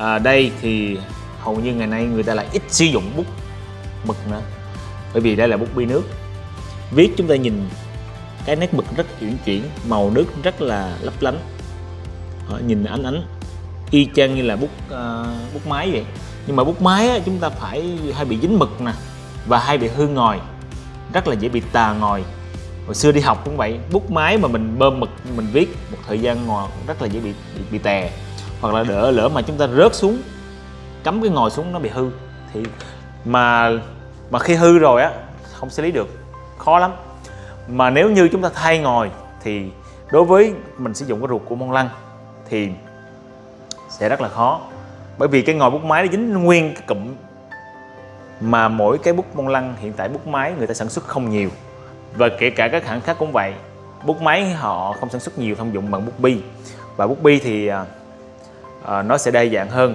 à, đây thì hầu như ngày nay người ta lại ít sử dụng bút mực nữa. Bởi vì đây là bút bi nước. Viết chúng ta nhìn cái nét mực rất uyển chuyển màu nước rất là lấp lánh. Đó, nhìn ánh ánh y chang như là bút uh, bút máy vậy. Nhưng mà bút máy á, chúng ta phải hay bị dính mực nè và hay bị hư ngòi rất là dễ bị tà ngòi. Hồi xưa đi học cũng vậy bút máy mà mình bơm mực mình viết một thời gian ngồi rất là dễ bị bị, bị tè hoặc là đỡ lỡ mà chúng ta rớt xuống, cắm cái ngồi xuống nó bị hư. Thì mà mà khi hư rồi á, không xử lý được. Khó lắm. Mà nếu như chúng ta thay ngồi, thì đối với mình sử dụng cái ruột của mông lăng thì sẽ rất là khó. Bởi vì cái ngòi bút máy nó dính nguyên cái cụm mà mỗi cái bút mông lăng, hiện tại bút máy người ta sản xuất không nhiều. Và kể cả các hãng khác cũng vậy, bút máy họ không sản xuất nhiều thông dụng bằng bút bi. Và bút bi thì à, Ờ, nó sẽ đa dạng hơn.